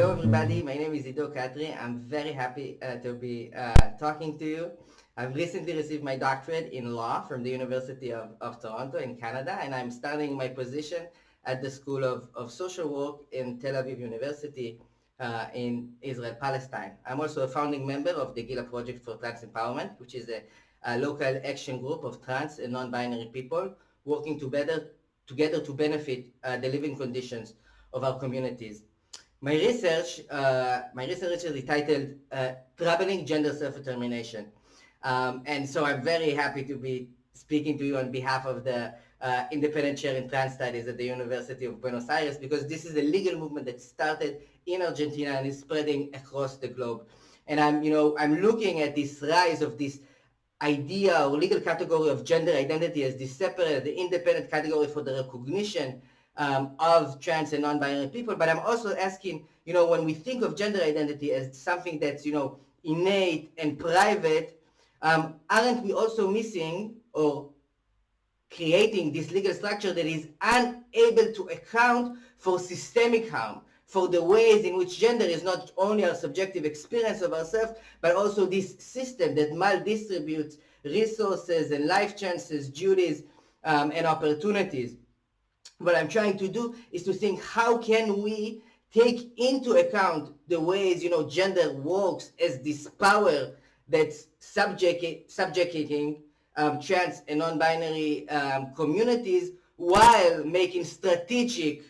Hello, everybody. My name is Ido Katri. I'm very happy uh, to be uh, talking to you. I've recently received my doctorate in law from the University of, of Toronto in Canada, and I'm starting my position at the School of, of Social Work in Tel Aviv University uh, in Israel, Palestine. I'm also a founding member of the Gila Project for Trans Empowerment, which is a, a local action group of trans and non-binary people working together, together to benefit uh, the living conditions of our communities. My research, uh, my research is titled uh, Troubling Gender Self-Determination. Um, and so I'm very happy to be speaking to you on behalf of the uh, independent chair in trans studies at the University of Buenos Aires because this is a legal movement that started in Argentina and is spreading across the globe. And I'm, you know, I'm looking at this rise of this idea or legal category of gender identity as this separate, the independent category for the recognition um, of trans and non-binary people. But I'm also asking, you know, when we think of gender identity as something that's, you know, innate and private, um, aren't we also missing or creating this legal structure that is unable to account for systemic harm, for the ways in which gender is not only our subjective experience of ourselves, but also this system that maldistributes resources and life chances, duties, um, and opportunities. What I'm trying to do is to think how can we take into account the ways, you know, gender works as this power that's subject, subjugating um, trans and non-binary um, communities while making strategic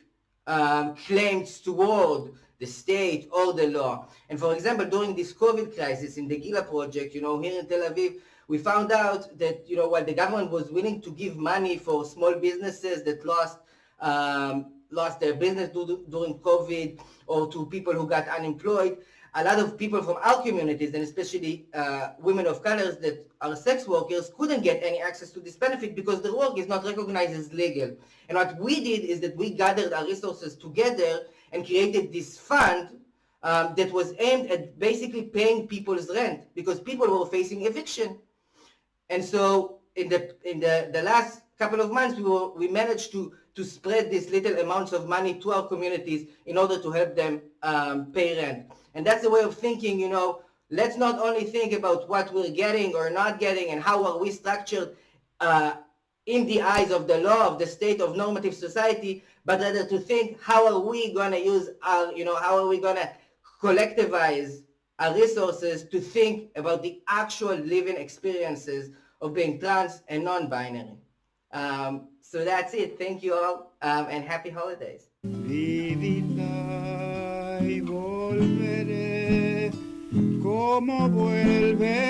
um, claims toward the state or the law. And for example, during this COVID crisis in the Gila project, you know, here in Tel Aviv, we found out that, you know, while the government was willing to give money for small businesses that lost um, lost their business during COVID or to people who got unemployed, a lot of people from our communities, and especially uh, women of colors that are sex workers, couldn't get any access to this benefit because their work is not recognized as legal. And what we did is that we gathered our resources together and created this fund um, that was aimed at basically paying people's rent because people were facing eviction. And so in the in the, the last couple of months, we were we managed to to spread these little amounts of money to our communities in order to help them um, pay rent. And that's the way of thinking, you know, let's not only think about what we're getting or not getting and how are we structured uh, in the eyes of the law of the state of normative society, but rather to think how are we going to use our, you know, how are we going to collectivize our resources to think about the actual living experiences of being trans and non-binary. Um, so that's it. Thank you all um, and happy holidays. como vuelve